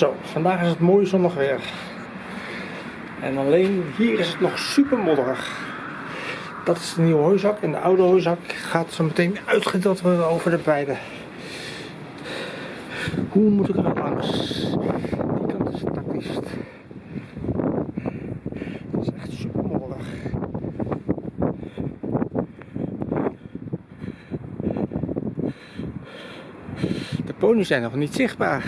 Zo, vandaag is het mooi zonnig weer. En alleen hier is het nog super modderig. Dat is de nieuwe hooizak en de oude hooizak gaat zo meteen uitgedeeld worden over de beide. Hoe moet ik er langs? Die kant is het tactisch. Dat is echt super modderig. De ponies zijn nog niet zichtbaar.